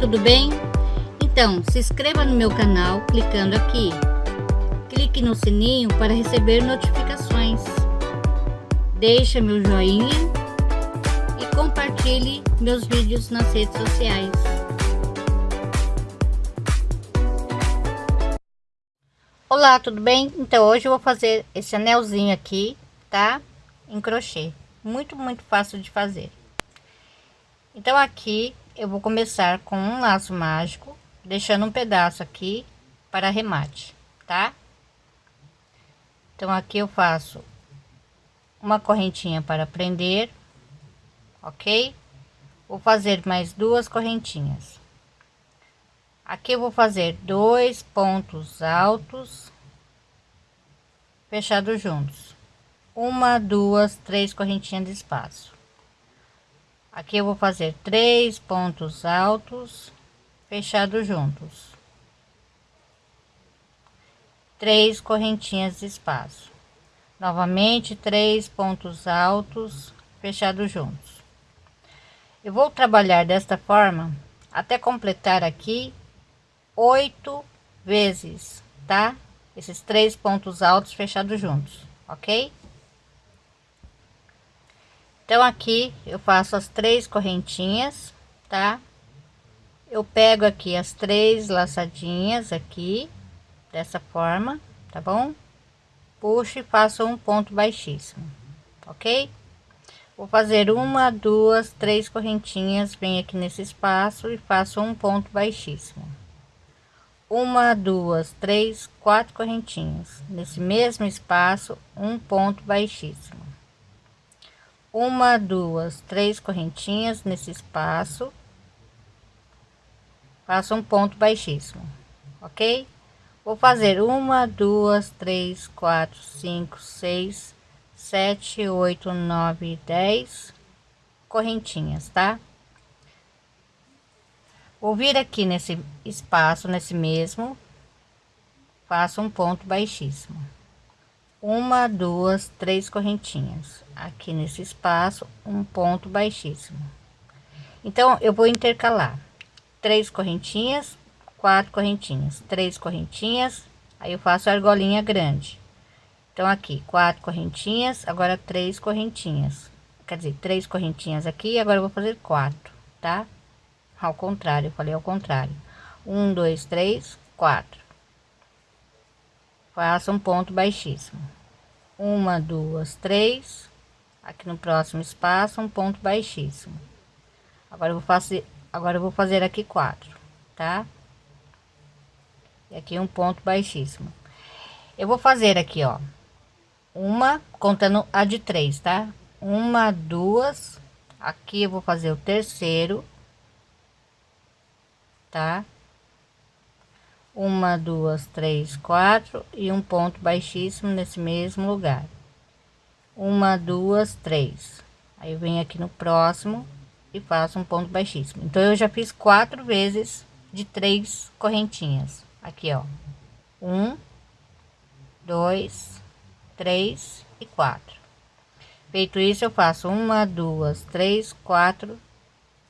tudo bem? Então, se inscreva no meu canal clicando aqui. Clique no sininho para receber notificações. Deixe meu joinha e compartilhe meus vídeos nas redes sociais. Olá, tudo bem? Então hoje eu vou fazer esse anelzinho aqui, tá? Em crochê. Muito, muito fácil de fazer. Então aqui eu vou começar com um laço mágico, deixando um pedaço aqui para arremate, tá? Então aqui eu faço uma correntinha para prender, ok? Vou fazer mais duas correntinhas. Aqui eu vou fazer dois pontos altos fechados juntos. Uma, duas, três correntinhas de espaço. Aqui eu vou fazer três pontos altos fechados juntos. Três correntinhas de espaço. Novamente, três pontos altos fechados juntos. Eu vou trabalhar desta forma até completar aqui oito vezes, tá? Esses três pontos altos fechados juntos, ok? Então aqui eu faço as três correntinhas, tá? Eu pego aqui as três laçadinhas aqui, dessa forma, tá bom? Puxo e faço um ponto baixíssimo, ok? Vou fazer uma, duas, três correntinhas, venho aqui nesse espaço e faço um ponto baixíssimo. Uma, duas, três, quatro correntinhas. Nesse mesmo espaço, um ponto baixíssimo uma, duas, três correntinhas nesse espaço, faço um ponto baixíssimo, ok? Vou fazer uma, duas, três, quatro, cinco, seis, sete, oito, nove, dez correntinhas, tá? Vou vir aqui nesse espaço, nesse mesmo, faço um ponto baixíssimo uma duas três correntinhas. Aqui nesse espaço um ponto baixíssimo. Então eu vou intercalar. Três correntinhas quatro correntinhas. Três correntinhas aí eu faço a argolinha grande. Então aqui quatro correntinhas agora três correntinhas. Quer dizer três correntinhas aqui agora eu vou fazer quatro tá? Ao contrário eu falei ao contrário. Um dois três quatro faça um ponto baixíssimo. Uma duas três. Aqui no próximo espaço um ponto baixíssimo. Agora vou fazer agora vou fazer aqui quatro tá? E aqui um ponto baixíssimo. Eu vou fazer aqui ó uma contando a de três tá? Uma duas. Aqui eu vou fazer o terceiro tá uma duas três quatro e um ponto baixíssimo nesse mesmo lugar. Uma duas três. Aí eu venho aqui no próximo e faço um ponto baixíssimo. Então eu já fiz quatro vezes de três correntinhas. Aqui ó. Um dois três e quatro. Feito isso eu faço uma duas três quatro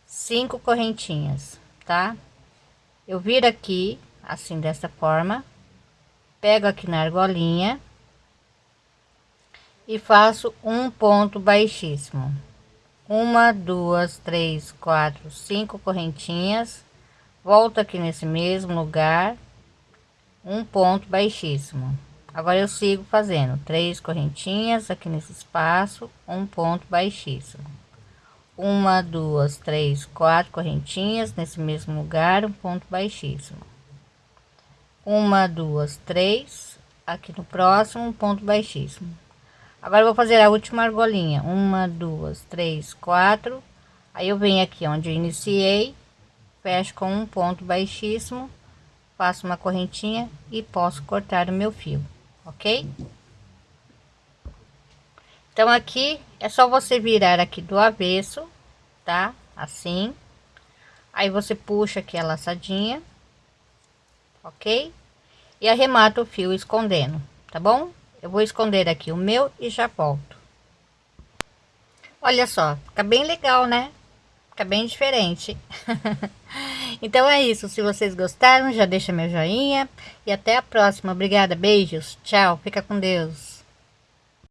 cinco correntinhas tá? Eu viro aqui assim dessa forma. Pego aqui na argolinha e faço um ponto baixíssimo. Uma duas três quatro cinco correntinhas. Volto aqui nesse mesmo lugar. Um ponto baixíssimo. Agora eu sigo fazendo três correntinhas aqui nesse espaço um ponto baixíssimo. Uma duas três quatro correntinhas nesse mesmo lugar um ponto baixíssimo uma duas três. Aqui no próximo ponto baixíssimo. Agora vou fazer a última argolinha. Uma duas três quatro. Aí eu venho aqui onde eu iniciei fecho com um ponto baixíssimo faço uma correntinha e posso cortar o meu fio ok? Então aqui é só você virar aqui do avesso tá? Assim. Aí você puxa aqui a laçadinha ok e arremato o fio escondendo tá bom eu vou esconder aqui o meu e já volto olha só fica bem legal né fica bem diferente Então é isso. Se vocês gostaram, já deixa meu joinha. E até a próxima. Obrigada. Beijos. Tchau. Fica com Deus.